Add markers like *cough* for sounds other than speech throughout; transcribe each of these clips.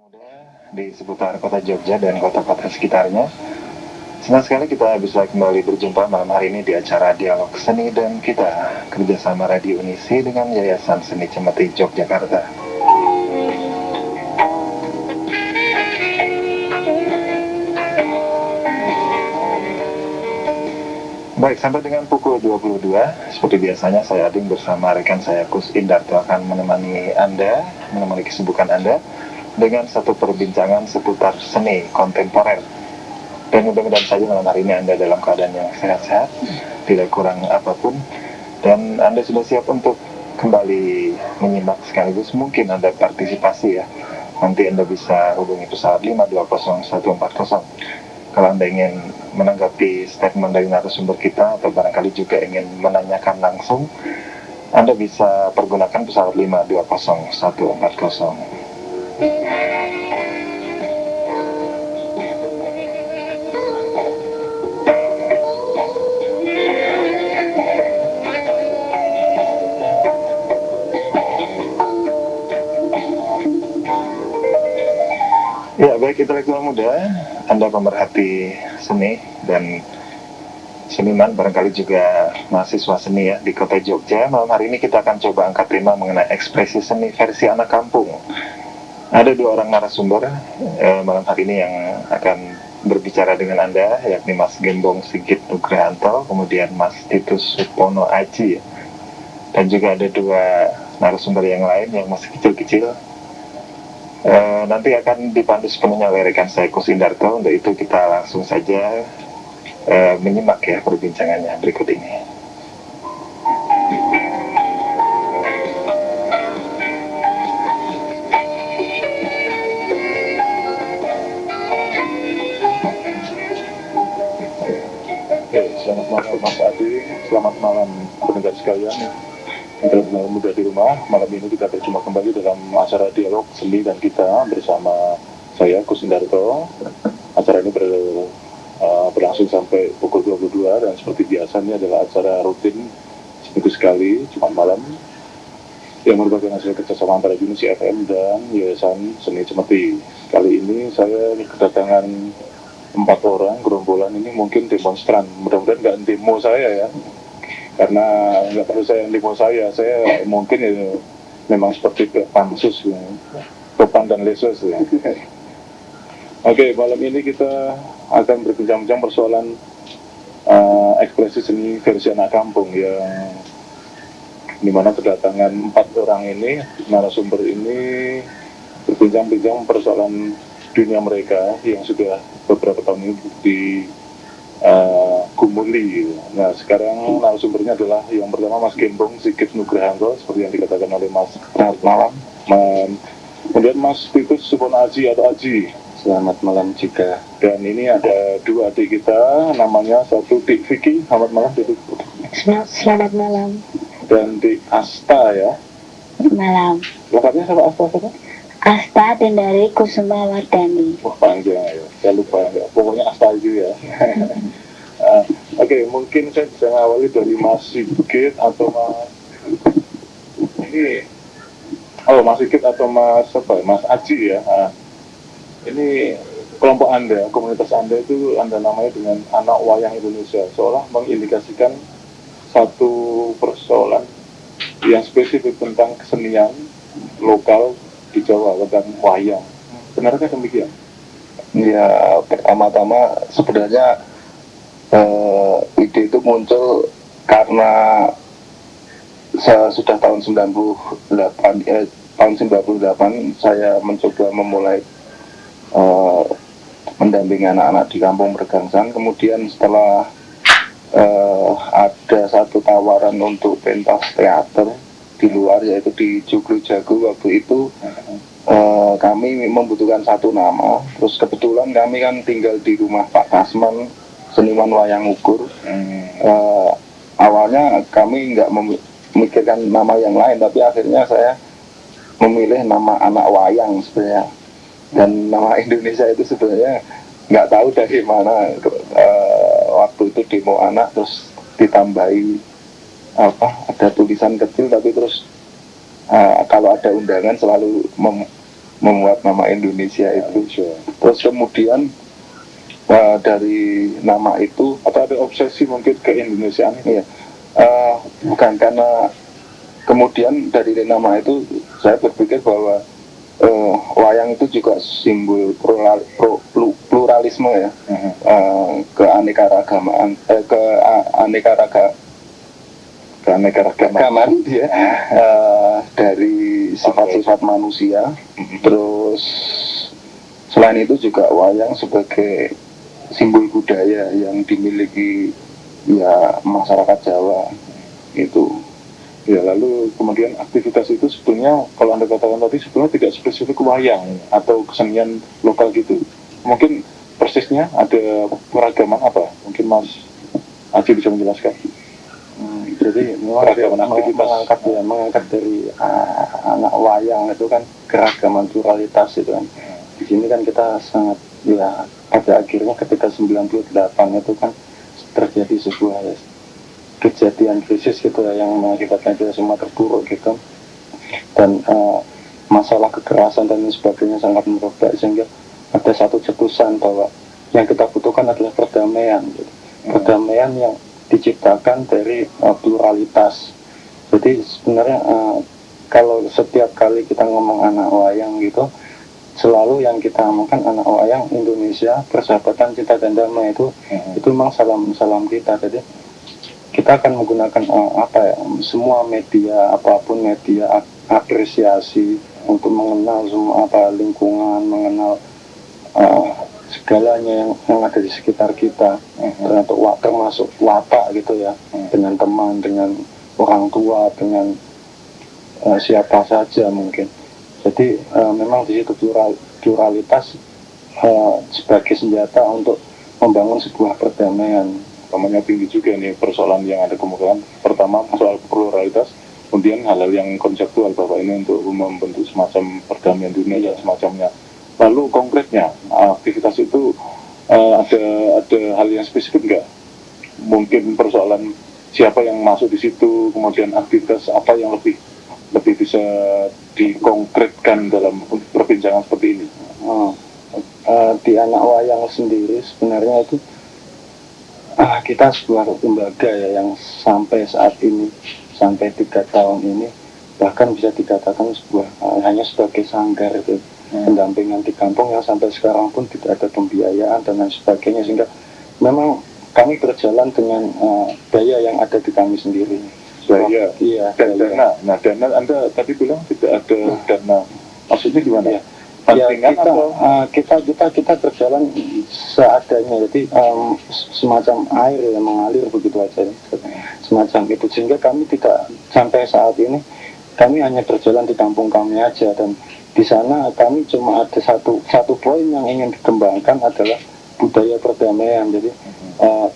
muda di seputar kota Jogja dan kota-kota sekitarnya. Senang sekali kita bisa kembali berjumpa malam hari ini di acara Dialog Seni dan kita kerjasama Radio Unisi dengan Yayasan Seni Cemeti Yogyakarta. Baik, sampai dengan pukul 22, seperti biasanya saya Ading bersama rekan saya Kus Indarto akan menemani Anda, menemani kesibukan Anda dengan satu perbincangan seputar seni kontemporer. Dan mudah-mudahan saja malam hari ini Anda dalam keadaan yang sehat-sehat, tidak kurang apa pun, dan Anda sudah siap untuk kembali menyimak sekaligus mungkin Anda partisipasi ya. Nanti Anda bisa hubungi pesawat 520140 kalau Anda ingin menanggapi statement dari narasumber kita atau barangkali juga ingin menanyakan langsung, Anda bisa pergunakan pesawat 520140. Ya, baik intelektual muda, Anda pemerhati seni dan seniman barangkali juga mahasiswa seni ya di kota Jogja. Malam hari ini kita akan coba angkat tema mengenai ekspresi seni versi anak kampung. Ada dua orang narasumber eh, malam hari ini yang akan berbicara dengan Anda, yakni Mas Gembong Sigit Nugrahanto, kemudian Mas Titus Supono Aji, dan juga ada dua narasumber yang lain yang masih kecil-kecil, Uh, nanti akan dipandu sepenuhnya oleh rekan saya Kusindarto. Untuk itu kita langsung saja uh, menyimak ya perbincangannya berikut ini. Selamat malam Mas Adi, selamat malam pendengar sekalian Intelektual muda di rumah, malam ini kita berjumpa kembali dalam acara dialog seni dan kita bersama saya Kusindarto. Acara ini ber, uh, berlangsung sampai pukul 22 dan seperti biasa ini adalah acara rutin seminggu sekali, Jumat malam yang merupakan hasil kerjasama antara Unisi FM dan Yayasan Seni Cemeti. Kali ini saya kedatangan empat orang gerombolan ini mungkin demonstran. Mudah-mudahan nggak demo saya ya, karena nggak perlu saya demo saya. Saya mungkin ya memang seperti pansus ya. Topan dan lesus ya. Oke malam ini kita akan berbincang-bincang persoalan uh, ekspresi seni versi anak kampung yang di mana kedatangan empat orang ini narasumber ini berbincang-bincang persoalan dunia mereka yang sudah beberapa tahun ini di uh, Gumuli. Nah sekarang narasumbernya adalah yang pertama Mas Gembong Sigit Nugrahanto seperti yang dikatakan oleh Mas Selamat malam. Man, kemudian Mas Titus Supon Aji atau Aji. Selamat malam juga. Dan ini ada dua adik kita, namanya satu Dik Vicky, selamat malam Dik. Selamat malam. Dan Dik Asta ya. Malam. Lengkapnya sama Asta siapa? Asta Dendari Kusuma Wardani. Wah panjang ya, saya lupa ya. Pokoknya Asta aja ya. Uh, *laughs* Oke, okay, mungkin saya bisa ngawali dari Mas Sigit atau Mas ini oh Mas Sigit atau Mas apa? Mas Aji ya. Nah, ini kelompok Anda, komunitas Anda itu Anda namanya dengan anak wayang Indonesia, seolah mengindikasikan satu persoalan yang spesifik tentang kesenian lokal di Jawa tentang wayang. Benarkah demikian? Ya, pertama-tama sebenarnya eh, ide itu muncul karena sudah tahun 98 eh, tahun 98 saya mencoba memulai eh, mendampingi anak-anak di kampung Mergangsan kemudian setelah eh, ada satu tawaran untuk pentas teater di luar yaitu di Joglo Jago waktu itu uh, kami membutuhkan satu nama. Terus kebetulan kami kan tinggal di rumah Pak Kasman seniman wayang ukur. Hmm. uh, awalnya kami nggak memikirkan nama yang lain tapi akhirnya saya memilih nama anak wayang sebenarnya. Dan nama *laughs* Indonesia itu sebenarnya nggak tahu dari mana. Uh, waktu itu demo anak terus ditambahi apa ada tulisan kecil tapi terus uh, kalau ada undangan selalu mem membuat nama Indonesia itu Indonesia. terus kemudian eh, dari nama itu Atau ada obsesi mungkin ke Indonesiaan ini? Iya. Eh, bukan karena kemudian dari nama itu saya berpikir bahwa eh, wayang itu juga simbol plural- pluralisme ya Mhm. eh, keanekaragaman eh, Keanekaragaman. ya *laughs* eh, dari sifat-sifat manusia terus selain itu juga wayang sebagai simbol budaya yang dimiliki ya masyarakat Jawa itu Ya, lalu kemudian aktivitas itu sebetulnya kalau Anda katakan tadi sebetulnya tidak spesifik wayang atau kesenian lokal gitu. Mungkin persisnya ada peragaman apa? Mungkin Mas Aji bisa menjelaskan. Hmm, jadi memang Keragaman meng- aktivitas. mengangkat ya mengangkat dari ah, anak wayang itu kan keragaman pluralitas itu kan di sini kan kita sangat ya pada akhirnya ketika 98 itu kan terjadi sebuah ya, kejadian krisis gitu ya yang mengakibatkan kita semua terpuruk gitu dan eh, masalah kekerasan dan sebagainya sangat merebak sehingga ada satu cetusan bahwa yang kita butuhkan adalah perdamaian gitu. perdamaian yang diciptakan dari eh, pluralitas. Jadi sebenarnya eh, kalau setiap kali kita ngomong anak wayang gitu selalu yang kita ngomongkan anak wayang Indonesia persahabatan cinta dan damai itu itu memang salam salam kita. Jadi kita akan menggunakan eh, apa ya semua media apa pun media ap- apresiasi untuk mengenal semua apa lingkungan mengenal eh, segalanya yang, yang ada di sekitar kita. Termasuk wa- termasuk watak gitu ya. Dengan teman dengan orang tua dengan eh, siapa saja mungkin. Jadi eh, memang di situ plural, pluralitas eh, sebagai senjata untuk membangun sebuah perdamaian. Namanya tinggi juga nih persoalan yang ada kemungkinan. Pertama soal pluralitas, kemudian hal-hal yang konseptual bahwa ini untuk membentuk semacam perdamaian dunia dan semacamnya. Lalu konkretnya aktivitas itu eh, ada ada hal yang spesifik nggak? Mungkin persoalan siapa yang masuk di situ, kemudian aktivitas apa yang lebih lebih bisa dikonkretkan dalam perbincangan seperti ini. Oh, eh, di anak wayang sendiri sebenarnya itu ah, kita sebuah lembaga ya yang sampai saat ini sampai tiga tahun ini bahkan bisa dikatakan sebuah eh, hanya sebagai sanggar itu pendampingan di kampung yang sampai sekarang pun tidak ada pembiayaan dan lain sebagainya sehingga memang kami berjalan dengan eh, daya yang ada di kami sendiri. Daya. Iya, Dan daya. dana, nah dana Anda tadi bilang tidak ada dana. Maksudnya gimana? Ya Pantingan kita, atau? uh, kita kita kita berjalan seadanya jadi um, semacam air yang mengalir begitu aja semacam itu sehingga kami tidak sampai saat ini kami hanya berjalan di kampung kami aja dan di sana kami cuma ada satu satu poin yang ingin dikembangkan adalah budaya perdamaian. Jadi uh,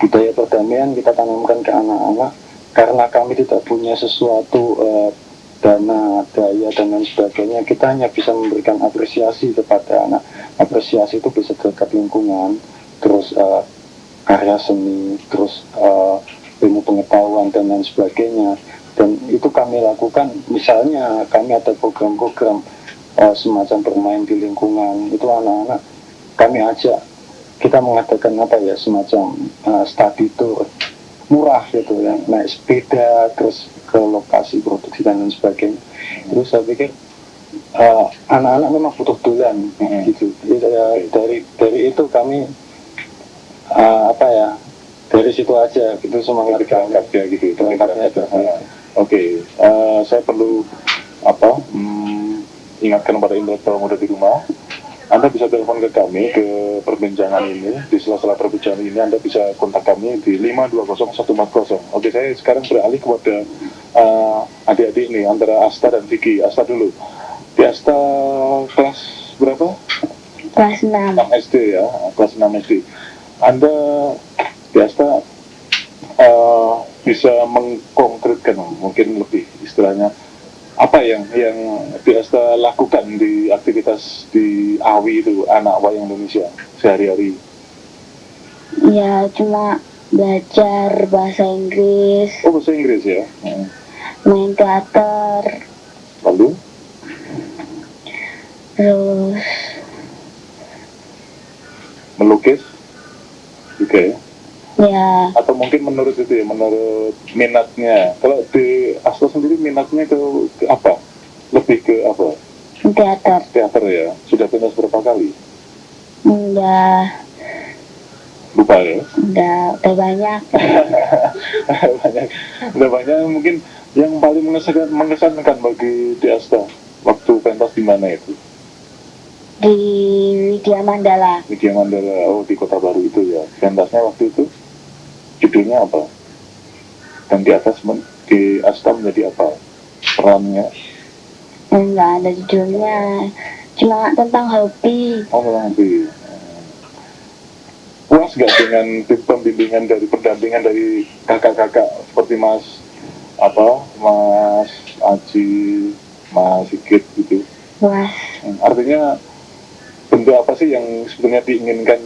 budaya perdamaian kita tanamkan ke anak-anak karena kami tidak punya sesuatu uh, dana, daya dan lain sebagainya. Kita hanya bisa memberikan apresiasi kepada anak. Apresiasi itu bisa terhadap lingkungan terus eh, karya seni terus eh, ilmu pengetahuan dan lain sebagainya dan itu kami lakukan misalnya kami ada program-program eh, semacam bermain di lingkungan itu anak-anak kami ajak kita mengadakan apa ya semacam eh, study tour. Murah gitu ya naik sepeda terus ke lokasi produksi dan lain sebagainya. Terus saya pikir eh, anak-anak memang butuh dolan Hmm. gitu. Jadi, ya, dari dari itu kami eh, apa ya dari situ aja gitu semangat kami Berangkat ya gitu. berangkatnya itu Oke, eh, saya perlu apa? hmm, ingatkan kepada intelektual muda di rumah. Anda bisa telepon ke kami ke perbincangan ini di sela-sela perbincangan ini Anda bisa kontak kami di 520 Oke, saya sekarang beralih kepada eh, adik-adik ini antara Asta dan Vicky. Asta dulu. Di Asta kelas berapa? kelas 6 6 SD ya, kelas 6 SD. Anda biasa eh, bisa mengkonkretkan mungkin lebih istilahnya apa yang yang biasa lakukan di aktivitas di AWI itu anak wayang Indonesia sehari-hari. ya cuma belajar bahasa Inggris Oh bahasa Inggris ya. Hmm. main teater Lalu terus melukis juga ya ya atau mungkin menurut itu ya menurut minatnya. Kalau di Asta sendiri minatnya ke, ke apa? Lebih ke apa? Teater. Teater ya? Sudah pentas berapa kali? Udah lupa ya? Udah udah banyak. *laughs* Banyak. Udah banyak mungkin yang paling mengesankan, mengesankan bagi di Asta waktu pentas di mana itu? Di Widya Mandala. Media Mandala oh di Kota Baru itu ya pentasnya waktu itu judulnya apa? Dan di atas men- di Asta menjadi apa? Perannya? Enggak ada judulnya. Cuma tentang hobi. Oh memang di puas gak dengan pembimbingan dari pendampingan dari kakak-kakak? Seperti Mas apa? Mas Aji Mas Sigit gitu. Puas. Hmm, artinya bentuk apa sih yang sebenarnya diinginkan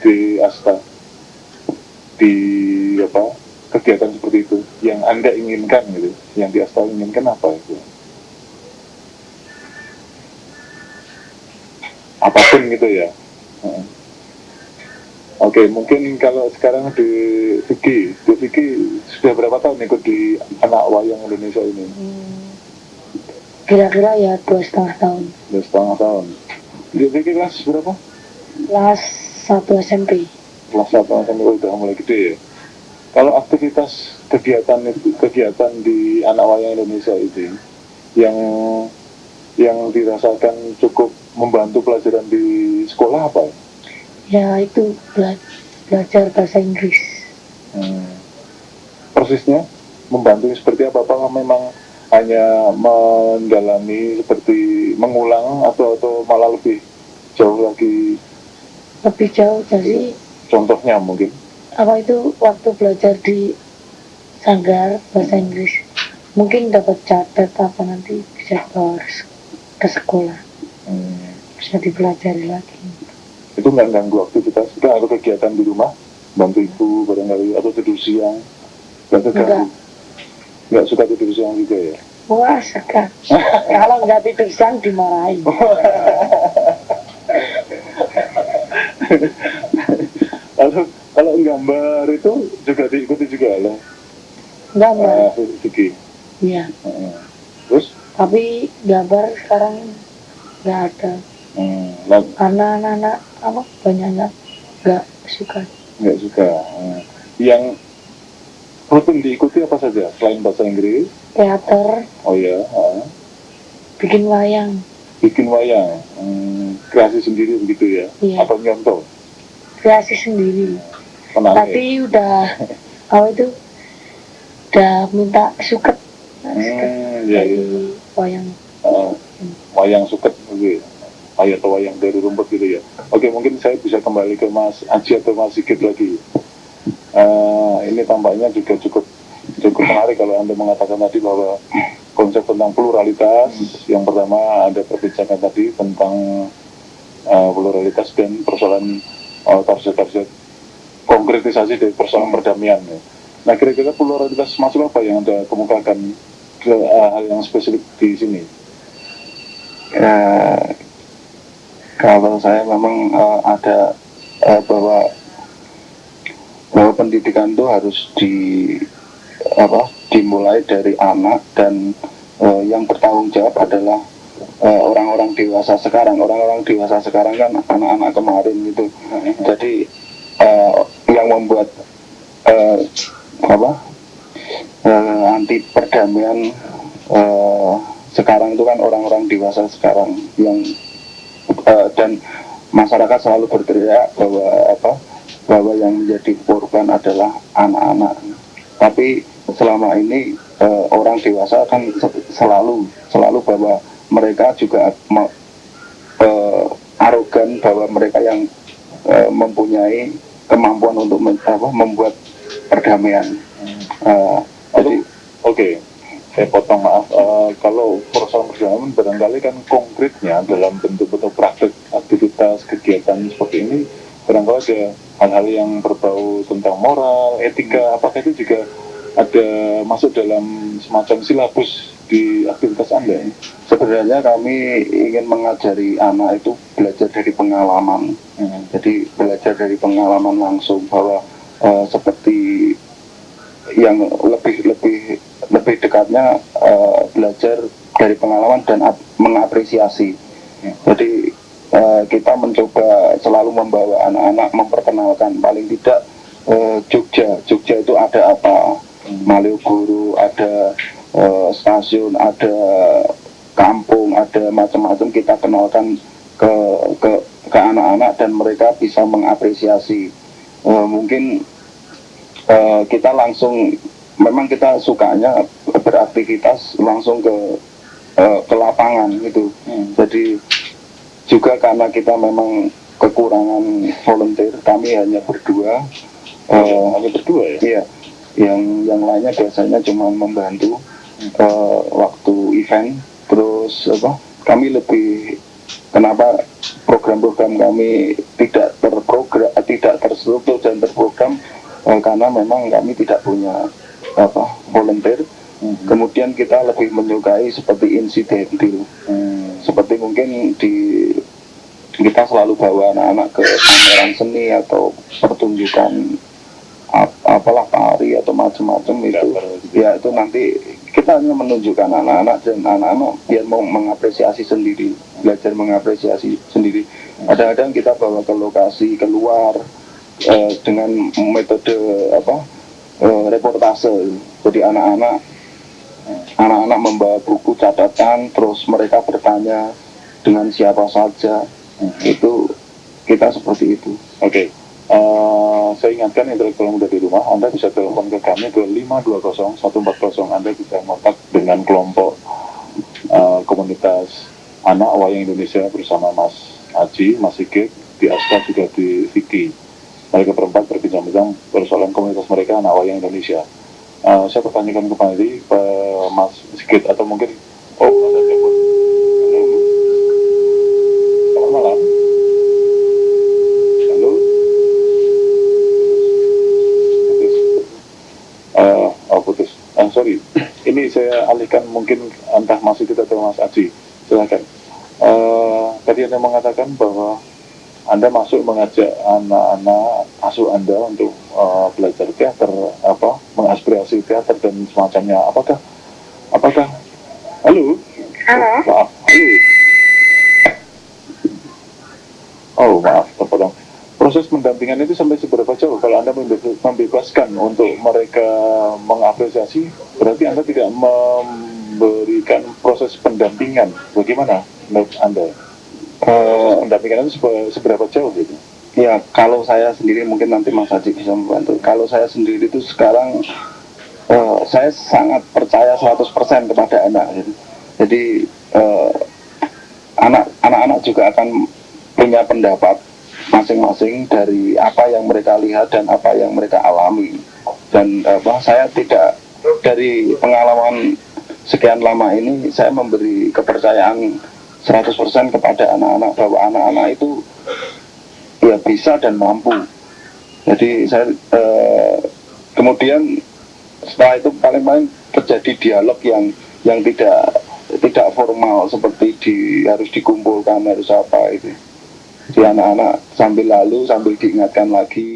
di Asta di apa kegiatan seperti itu yang anda inginkan gitu yang di inginkan apa itu apa pun gitu ya. Oke, mungkin kalau sekarang di Vicky, di Vicky sudah berapa tahun ikut di anak wayang Indonesia ini? Hmm, kira-kira ya dua setengah tahun Dua setengah tahun. Di Vicky kelas berapa? kelas satu SMP kelas satu sampai udah mulai gede ya. Kalau aktivitas kegiatan kegiatan di anak wayang Indonesia itu yang yang dirasakan cukup membantu pelajaran di sekolah apa ya? ya itu bela- belajar bahasa Inggris Hmm. Persisnya membantu seperti apa? Apakah memang hanya mendalami seperti mengulang atau atau malah lebih jauh lagi lebih jauh jadi contohnya mungkin? apa itu waktu belajar di sanggar bahasa Inggris? Mungkin dapat catat apa nanti bisa bawa ke sekolah. Hmm. bisa dipelajari lagi. Itu nggak ganggu aktivitas? Itu atau kegiatan di rumah? Bantu ibu barangkali? Atau tidur siang? Nggak terganggu nggak suka tidur siang juga ya? Wah suka. *laughs* Kalau nggak tidur siang dimarahin *laughs* lalu kalau gambar itu juga diikuti juga loh nggak uh, mbak Vicky ya Heeh. terus? Tapi gambar sekarang nggak ada. Hmm, lah, karena anak-anak apa banyaknya nggak suka. Nggak suka Hmm. yang rutin diikuti apa saja selain bahasa Inggris? Teater. Oh ya heeh. bikin wayang. Bikin wayang hmm, kreasi sendiri begitu ya? Iya. atau nyontoh kreasi sendiri Menarik. tapi udah apa itu udah minta suket hmm, ya, dari ya. wayang Uh, wayang suket gitu ya. Ayat atau wayang dari rumput gitu ya. Oke, mungkin saya bisa kembali ke Mas Aji atau Mas Sigit lagi. Eh, ini tampaknya juga cukup cukup menarik kalau Anda mengatakan tadi bahwa konsep tentang pluralitas yang pertama ada perbincangan tadi tentang eh, pluralitas dan persoalan uh, target-target konkretisasi dari persoalan perdamaian. ya. Nah, kira-kira pluralitas masuk apa yang Anda kemukakan ke eh, hal yang spesifik di sini? ya, kalau saya memang eh, ada eh, bahwa bahwa pendidikan itu harus di apa dimulai dari anak dan eh, yang bertanggung jawab adalah eh, orang-orang dewasa sekarang. Orang-orang dewasa sekarang kan anak-anak kemarin gitu jadi eh, yang membuat eh, apa eh, anti perdamaian eh, sekarang itu kan orang-orang dewasa sekarang yang eh, dan masyarakat selalu berteriak bahwa apa bahwa yang menjadi korban adalah anak-anak. Tapi selama ini eh, orang dewasa kan se- selalu selalu bahwa mereka juga eh, arogan bahwa mereka yang eh, mempunyai kemampuan untuk men- apa, membuat perdamaian Eh, jadi Oke, saya potong maaf. Eh, kalau persoalan perdamaian barangkali kan konkretnya dalam bentuk-bentuk praktek aktivitas kegiatan seperti ini barangkali ada hal-hal yang berbau tentang moral, etika. Apakah itu juga ada masuk dalam semacam silabus menjadi aktivitas anda? sebenarnya kami ingin mengajari anak itu belajar dari pengalaman Hmm. jadi belajar dari pengalaman langsung bahwa eh, seperti yang lebih lebih lebih dekatnya eh, belajar dari pengalaman dan ap- mengapresiasi Ya. jadi eh, kita mencoba selalu membawa anak-anak memperkenalkan paling tidak eh, Jogja Jogja itu ada apa Malioboro ada eh, stasiun ada kampung ada macam-macam kita kenalkan ke ke ke anak-anak dan mereka bisa mengapresiasi. Eh, mungkin eh, kita langsung memang kita sukanya beraktivitas langsung ke eh, ke lapangan gitu. Hmm. jadi juga karena kita memang kekurangan volunteer kami hanya berdua. Eh, hanya berdua ya? Iya, yang yang lainnya biasanya cuma membantu eh, waktu event. Terus apa? Kami lebih kenapa program-program kami tidak terprogram, eh, tidak terstruktur dan terprogram eh, karena memang kami tidak punya apa volunteer. Hmm. Kemudian kita lebih menyukai seperti insidental, Hmm. seperti mungkin di kita selalu bawa anak-anak ke pameran seni atau pertunjukan ap- apalah tari atau macam-macam itu gitu. ya itu nanti kita hanya menunjukkan anak-anak dan anak-anak biar mau mengapresiasi sendiri belajar mengapresiasi sendiri. Kadang-kadang kita bawa ke lokasi keluar eh, dengan metode apa eh, reportase. Jadi anak-anak anak-anak membawa buku catatan terus mereka bertanya dengan siapa saja. Itu kita seperti itu. Oke, Eh, saya ingatkan intelektual muda di rumah, Anda bisa telepon ke kami ke 520-140, Anda bisa kontak dengan kelompok eh, komunitas anak wayang Indonesia bersama Mas Aji, Mas Sigit, di Aska juga di Vicky. Mereka berempat berbincang-bincang persoalan komunitas mereka anak wayang Indonesia. Eh, saya pertanyakan kembali ke Mas Sigit atau mungkin oh ada telepon. Halo. Selamat malam. Halo. Putus. Eh, oh putus. Eh, sorry. Ini saya alihkan mungkin entah Mas Sigit atau Mas Aji. Silakan. Eh, tadi Anda mengatakan bahwa Anda masuk mengajak anak-anak asuh Anda untuk eh, belajar teater, apa, mengaspirasi teater dan semacamnya. Apakah, apakah, halo? Halo. Maaf, halo. Oh, maaf, terpotong. Proses pendampingan itu sampai seberapa jauh? Kalau Anda membe- membebaskan untuk mereka mengapresiasi, berarti Anda tidak memberikan proses pendampingan. Bagaimana menurut Anda? Eh, Pendampingan itu sebe- seberapa jauh gitu? Ya, kalau saya sendiri mungkin nanti Mas Haji bisa membantu. Kalau saya sendiri itu sekarang eh, saya sangat percaya 100% kepada anak. gitu. Jadi eh, anak anak-anak juga akan punya pendapat masing-masing dari apa yang mereka lihat dan apa yang mereka alami. Dan apa saya tidak dari pengalaman sekian lama ini saya memberi kepercayaan 100% kepada anak-anak bahwa anak-anak itu ya bisa dan mampu. Jadi saya eh, kemudian setelah itu paling-paling terjadi dialog yang yang tidak tidak formal seperti di harus dikumpulkan harus apa itu. Di anak-anak sambil lalu sambil diingatkan lagi